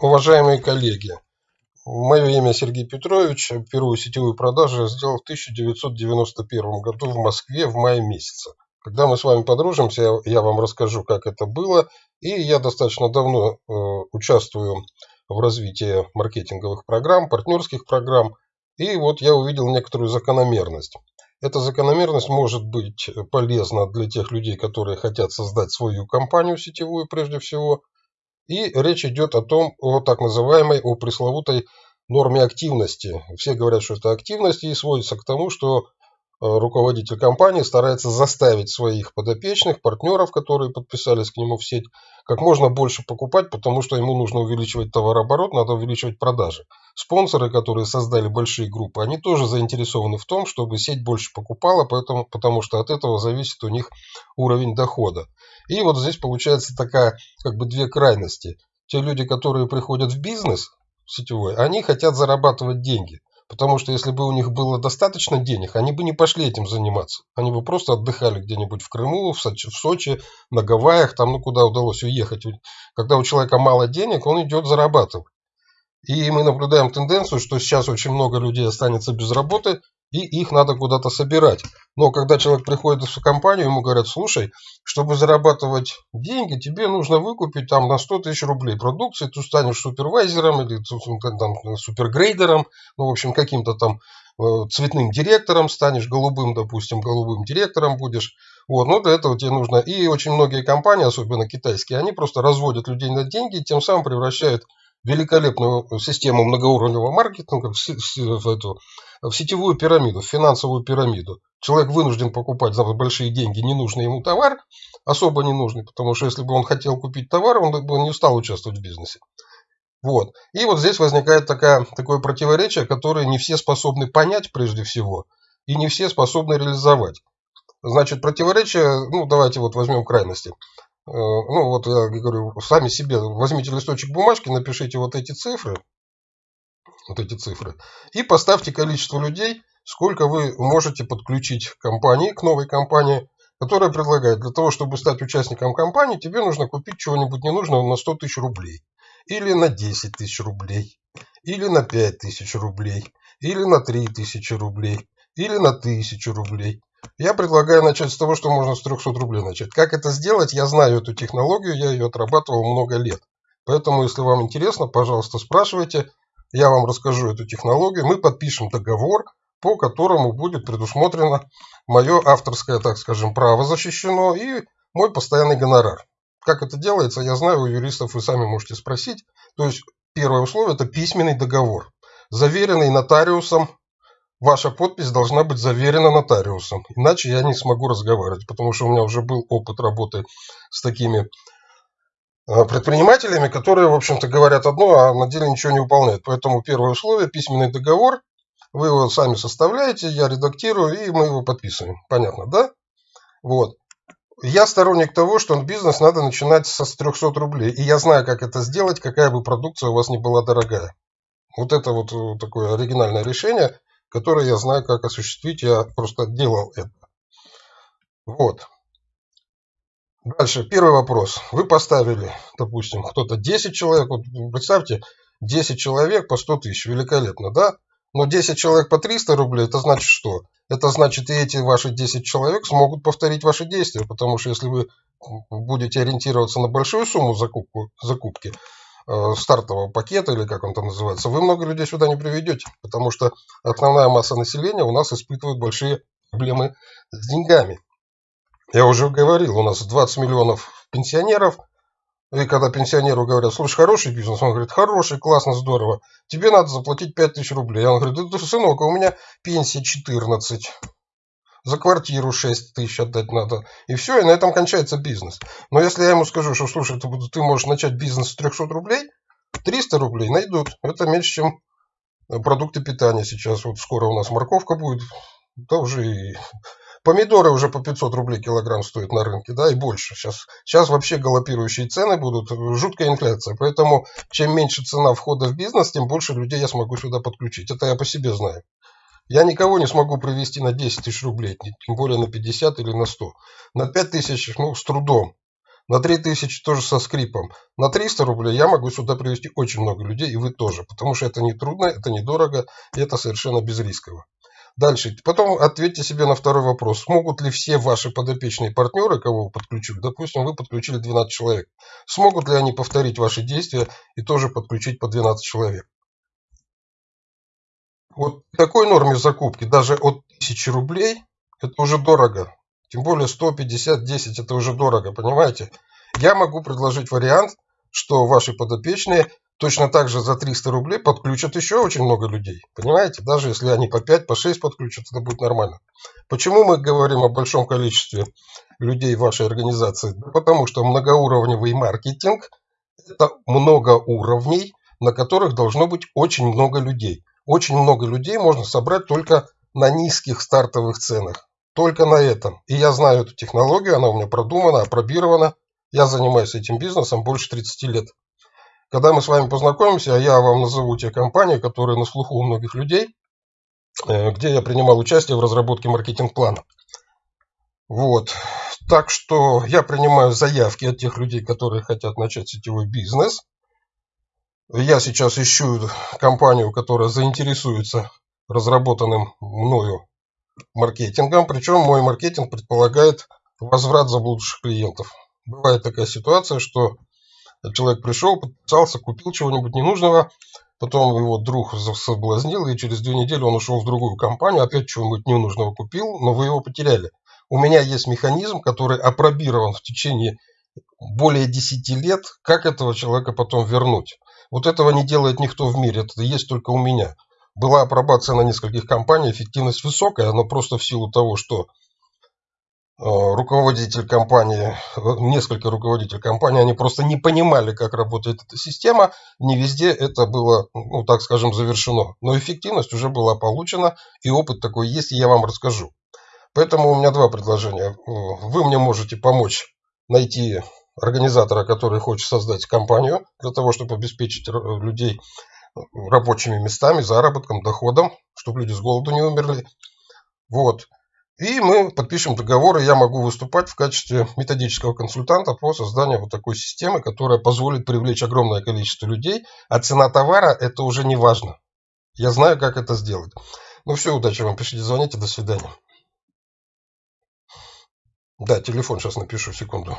Уважаемые коллеги, мое имя Сергей Петрович. Первую сетевую продажу я сделал в 1991 году в Москве в мае месяце. Когда мы с вами подружимся, я вам расскажу, как это было. И я достаточно давно э, участвую в развитии маркетинговых программ, партнерских программ. И вот я увидел некоторую закономерность. Эта закономерность может быть полезна для тех людей, которые хотят создать свою компанию сетевую прежде всего, и речь идет о том, о так называемой, о пресловутой норме активности. Все говорят, что это активность и сводится к тому, что руководитель компании старается заставить своих подопечных, партнеров, которые подписались к нему в сеть, как можно больше покупать, потому что ему нужно увеличивать товарооборот, надо увеличивать продажи. Спонсоры, которые создали большие группы, они тоже заинтересованы в том, чтобы сеть больше покупала, поэтому, потому что от этого зависит у них уровень дохода. И вот здесь получается такая, как бы две крайности. Те люди, которые приходят в бизнес сетевой, они хотят зарабатывать деньги – Потому что если бы у них было достаточно денег, они бы не пошли этим заниматься. Они бы просто отдыхали где-нибудь в Крыму, в Сочи, в Сочи, на Гавайях, там, ну, куда удалось уехать. Когда у человека мало денег, он идет зарабатывать. И мы наблюдаем тенденцию, что сейчас очень много людей останется без работы, и их надо куда-то собирать. Но когда человек приходит в компанию, ему говорят, слушай, чтобы зарабатывать деньги, тебе нужно выкупить там на 100 тысяч рублей продукции, ты станешь супервайзером или там, супергрейдером, ну, в общем, каким-то там э, цветным директором станешь, голубым, допустим, голубым директором будешь. Вот, но для этого тебе нужно... И очень многие компании, особенно китайские, они просто разводят людей на деньги тем самым превращают великолепную систему многоуровневого маркетинга в, в, эту, в сетевую пирамиду, в финансовую пирамиду. Человек вынужден покупать за большие деньги ненужный ему товар, особо ненужный, потому что если бы он хотел купить товар, он бы не стал участвовать в бизнесе. Вот. И вот здесь возникает такая, такое противоречие, которое не все способны понять прежде всего, и не все способны реализовать. Значит, противоречие, ну давайте вот возьмем крайности. Э, ну вот я говорю, сами себе возьмите листочек бумажки, напишите вот эти цифры, вот эти цифры, и поставьте количество людей, сколько вы можете подключить к компании, к новой компании, которая предлагает, для того, чтобы стать участником компании, тебе нужно купить чего-нибудь ненужного на 100 тысяч рублей, или на 10 тысяч рублей, или на 5 тысяч рублей, или на 3 тысячи рублей, или на 1000 рублей. Я предлагаю начать с того, что можно с 300 рублей начать. Как это сделать? Я знаю эту технологию, я ее отрабатывал много лет. Поэтому, если вам интересно, пожалуйста, спрашивайте. Я вам расскажу эту технологию. Мы подпишем договор, по которому будет предусмотрено мое авторское, так скажем, право защищено и мой постоянный гонорар. Как это делается, я знаю, у юристов вы сами можете спросить. То есть первое условие – это письменный договор, заверенный нотариусом Ваша подпись должна быть заверена нотариусом, иначе я не смогу разговаривать, потому что у меня уже был опыт работы с такими э, предпринимателями, которые, в общем-то, говорят одно, а на деле ничего не выполняют. Поэтому первое условие – письменный договор. Вы его сами составляете, я редактирую, и мы его подписываем. Понятно, да? Вот. Я сторонник того, что бизнес надо начинать со 300 рублей. И я знаю, как это сделать, какая бы продукция у вас ни была дорогая. Вот это вот э, такое оригинальное решение – который я знаю, как осуществить. Я просто делал это. Вот. Дальше, первый вопрос. Вы поставили, допустим, кто-то 10 человек. Вот представьте, 10 человек по 100 тысяч. Великолепно, да? Но 10 человек по 300 рублей, это значит что? Это значит, и эти ваши 10 человек смогут повторить ваши действия. Потому что если вы будете ориентироваться на большую сумму закупку, закупки, стартового пакета, или как он там называется, вы много людей сюда не приведете, потому что основная масса населения у нас испытывает большие проблемы с деньгами. Я уже говорил, у нас 20 миллионов пенсионеров, и когда пенсионеру говорят, слушай, хороший бизнес, он говорит, хороший, классно, здорово, тебе надо заплатить 5 тысяч рублей. Он говорит, сынок, а у меня пенсия 14 за квартиру 6 тысяч отдать надо. И все, и на этом кончается бизнес. Но если я ему скажу, что, слушай, ты, ты можешь начать бизнес с 300 рублей, 300 рублей найдут. Это меньше, чем продукты питания сейчас. Вот скоро у нас морковка будет, да уже и помидоры уже по 500 рублей килограмм стоят на рынке, да, и больше. Сейчас, сейчас вообще галопирующие цены будут, жуткая инфляция. Поэтому чем меньше цена входа в бизнес, тем больше людей я смогу сюда подключить. Это я по себе знаю. Я никого не смогу привести на 10 тысяч рублей, тем более на 50 или на 100. На 5 тысяч, ну, с трудом. На 3000 тоже со скрипом. На 300 рублей я могу сюда привести очень много людей, и вы тоже, потому что это не трудно, это недорого, и это совершенно безрисково. Дальше. Потом ответьте себе на второй вопрос. Смогут ли все ваши подопечные партнеры, кого вы подключили, допустим, вы подключили 12 человек, смогут ли они повторить ваши действия и тоже подключить по 12 человек? Вот такой норме закупки даже от 1000 рублей это уже дорого. Тем более 150, 10 это уже дорого, понимаете? Я могу предложить вариант, что ваши подопечные точно так же за 300 рублей подключат еще очень много людей. Понимаете? Даже если они по 5, по 6 подключат, это будет нормально. Почему мы говорим о большом количестве людей в вашей организации? потому что многоуровневый маркетинг – это много уровней, на которых должно быть очень много людей. Очень много людей можно собрать только на низких стартовых ценах. Только на этом. И я знаю эту технологию, она у меня продумана, опробирована. Я занимаюсь этим бизнесом больше 30 лет. Когда мы с вами познакомимся, я вам назову те компании, которые на слуху у многих людей, э, где я принимал участие в разработке маркетинг-плана. Вот. Так что я принимаю заявки от тех людей, которые хотят начать сетевой бизнес. Я сейчас ищу компанию, которая заинтересуется разработанным мною маркетингом. Причем мой маркетинг предполагает возврат заблудших клиентов. Бывает такая ситуация, что человек пришел, подписался, купил чего-нибудь ненужного, потом его друг соблазнил, и через две недели он ушел в другую компанию, опять чего-нибудь ненужного купил, но вы его потеряли. У меня есть механизм, который опробирован в течение более 10 лет, как этого человека потом вернуть. Вот этого не делает никто в мире, это есть только у меня. Была апробация на нескольких компаниях, эффективность высокая, но просто в силу того, что э, руководитель компании, э, несколько руководителей компании, они просто не понимали, как работает эта система. Не везде это было, ну так скажем, завершено. Но эффективность уже была получена, и опыт такой есть, и я вам расскажу. Поэтому у меня два предложения. Вы мне можете помочь найти организатора, который хочет создать компанию для того, чтобы обеспечить людей рабочими местами, заработком, доходом, чтобы люди с голоду не умерли. Вот. И мы подпишем договор, и я могу выступать в качестве методического консультанта по созданию вот такой системы, которая позволит привлечь огромное количество людей, а цена товара – это уже не важно. Я знаю, как это сделать. Ну все, удачи вам, пишите, звоните, до свидания. Да, телефон сейчас напишу, секунду.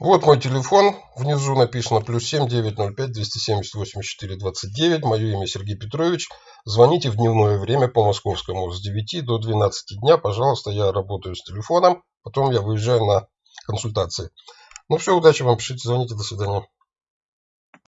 Вот мой телефон, внизу написано плюс 7 905 270 84 29. Мое имя Сергей Петрович. Звоните в дневное время по московскому с 9 до 12 дня. Пожалуйста, я работаю с телефоном. Потом я выезжаю на консультации. Ну все, удачи вам, пишите, звоните, до свидания.